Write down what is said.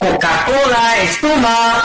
Coca-Cola, espuma.